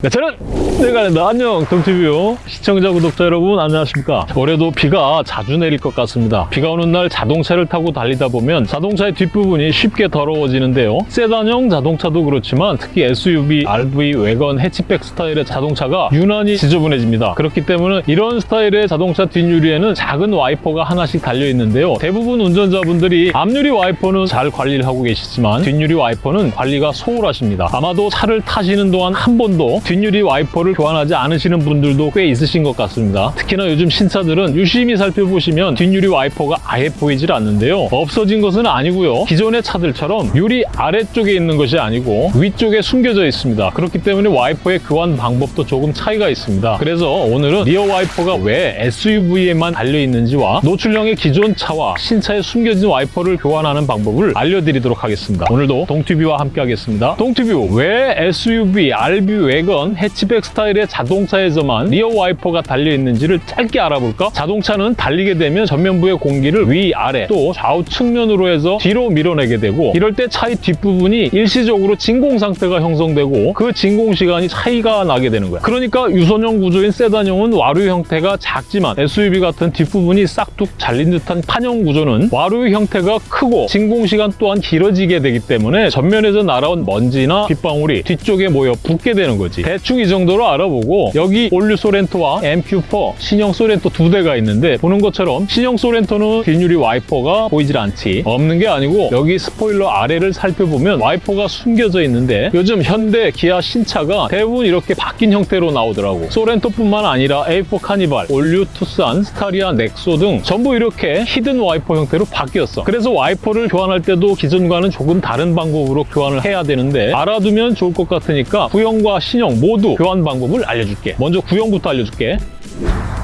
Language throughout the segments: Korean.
네, 저는 내가랜다 안녕 동튜브 시청자 구독자 여러분 안녕하십니까? 올해도 비가 자주 내릴 것 같습니다. 비가 오는 날 자동차를 타고 달리다 보면 자동차의 뒷부분이 쉽게 더러워지는데요. 세단형 자동차도 그렇지만 특히 SUV, RV, 왜건, 해치백 스타일의 자동차가 유난히 지저분해집니다. 그렇기 때문에 이런 스타일의 자동차 뒷유리에는 작은 와이퍼가 하나씩 달려 있는데요. 대부분 운전자분들이 앞유리 와이퍼는 잘 관리를 하고 계시지만 뒷유리 와이퍼는 관리가 소홀하십니다. 아마도 차를 타시는 동안 한 번도 뒷유리 와이퍼를 교환하지 않으시는 분들도 꽤 있으신 것 같습니다. 특히나 요즘 신차들은 유심히 살펴보시면 뒷유리 와이퍼가 아예 보이질 않는데요. 없어진 것은 아니고요. 기존의 차들처럼 유리 아래쪽에 있는 것이 아니고 위쪽에 숨겨져 있습니다. 그렇기 때문에 와이퍼의 교환 방법도 조금 차이가 있습니다. 그래서 오늘은 리어 와이퍼가 왜 SUV에만 달려 있는지와 노출형의 기존 차와 신차에 숨겨진 와이퍼를 교환하는 방법을 알려드리도록 하겠습니다. 오늘도 동튜브와 함께 하겠습니다. 동튜브 왜 SUV, RV 왜건 해치백 스타일의 자동차에서만 리어 와이퍼가 달려 있는지를 짧게 알아볼까? 자동차는 달리게 되면 전면부의 공기를 위, 아래 또 좌우 측면으로 해서 뒤로 밀어내게 되고 이럴 때 차의 뒷부분이 일시적으로 진공 상태가 형성되고 그 진공 시간이 차이가 나게 되는 거야. 그러니까 유선형 구조인 세단형은 와류 형태가 작지만 SUV 같은 뒷부분이 싹둑 잘린 듯한 판형 구조는 와류 형태가 크고 진공 시간 또한 길어지게 되기 때문에 전면에서 날아온 먼지나 빗방울이 뒤쪽에 모여 붙게 되는 거지. 대충 이 정도로 알아보고 여기 올 뉴 소렌토와 MQ4 신형 소렌토 두 대가 있는데 보는 것처럼 신형 소렌토는 뒷유리 와이퍼가 보이질 않지 없는 게 아니고 여기 스포일러 아래를 살펴보면 와이퍼가 숨겨져 있는데 요즘 현대 기아 신차가 대부분 이렇게 바뀐 형태로 나오더라고. 소렌토뿐만 아니라 KA4 카니발, 올 뉴 투싼, 스타리아, 넥소 등 전부 이렇게 hidden 와이퍼 형태로 바뀌었어. 그래서 와이퍼를 교환할 때도 기존과는 조금 다른 방법으로 교환을 해야 되는데 알아두면 좋을 것 같으니까 구형과 신형 모두 교환 방법을 알려줄게. 먼저 구형부터 알려줄게.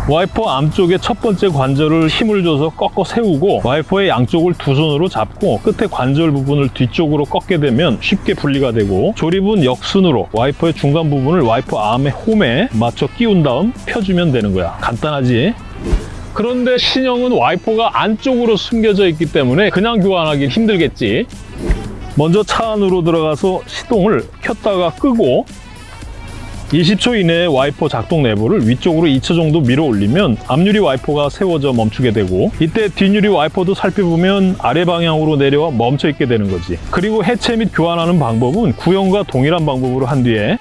와이퍼 앞쪽에 첫 번째 관절을 힘을 줘서 꺾어 세우고 와이퍼의 양쪽을 두 손으로 잡고 끝에 관절 부분을 뒤쪽으로 꺾게 되면 쉽게 분리가 되고 조립은 역순으로 와이퍼의 중간 부분을 와이퍼 arm의 홈에 맞춰 끼운 다음 펴주면 되는 거야. 간단하지? 그런데 신형은 와이퍼가 안쪽으로 숨겨져 있기 때문에 그냥 교환하기 힘들겠지. 먼저 차 안으로 들어가서 시동을 켰다가 끄고 20초 이내에 와이퍼 작동 레버를 위쪽으로 2초 정도 밀어 올리면 앞유리 와이퍼가 세워져 멈추게 되고 이때 뒷유리 와이퍼도 살펴보면 아래 방향으로 내려와 멈춰 있게 되는 거지. 그리고 해체 및 교환하는 방법은 구형과 동일한 방법으로 한 뒤에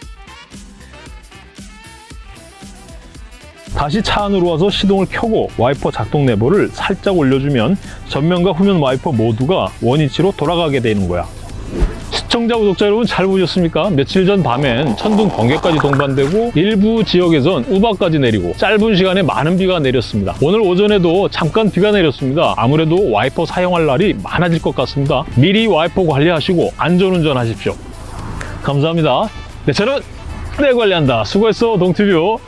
다시 차 안으로 와서 시동을 켜고 와이퍼 작동 레버를 살짝 올려주면 전면과 후면 와이퍼 모두가 원위치로 돌아가게 되는 거야. 시청자, 구독자 여러분 잘 보셨습니까? 며칠 전 밤엔 천둥 번개까지 동반되고 일부 지역에선 우박까지 내리고 짧은 시간에 많은 비가 내렸습니다. 오늘 오전에도 잠깐 비가 내렸습니다. 아무래도 와이퍼 사용할 날이 많아질 것 같습니다. 미리 와이퍼 관리하시고 안전운전 하십시오. 감사합니다. 네, 저는 내 관리한다. 수고했어, 동티뷰.